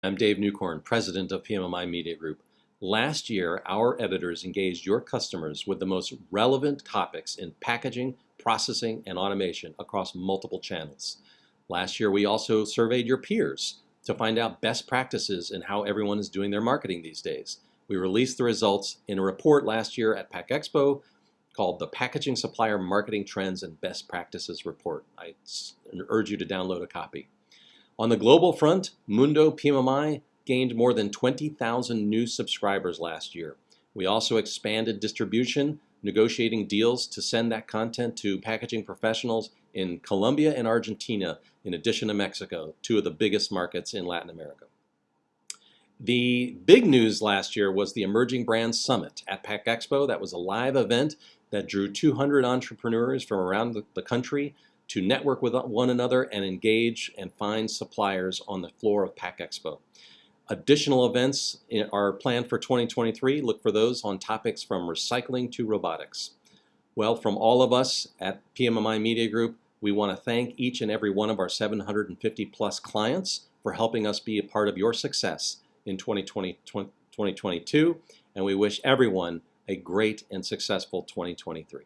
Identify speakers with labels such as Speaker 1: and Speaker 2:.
Speaker 1: I'm Dave Newcorn, president of PMMI Media Group. Last year, our editors engaged your customers with the most relevant topics in packaging, processing, and automation across multiple channels. Last year, we also surveyed your peers to find out best practices in how everyone is doing their marketing these days. We released the results in a report last year at Pack Expo called the Packaging Supplier Marketing Trends and Best Practices Report. I urge you to download a copy. On the global front, Mundo PMMI gained more than 20,000 new subscribers last year. We also expanded distribution, negotiating deals to send that content to packaging professionals in Colombia and Argentina, in addition to Mexico, two of the biggest markets in Latin America. The big news last year was the Emerging Brands Summit at Pack Expo. That was a live event that drew 200 entrepreneurs from around the country to network with one another and engage and find suppliers on the floor of Pack Expo. Additional events are planned for 2023. Look for those on topics from recycling to robotics. Well, from all of us at PMMI Media Group, we want to thank each and every one of our 750 plus clients for helping us be a part of your success in 2020, 2022, and we wish everyone a great and successful 2023.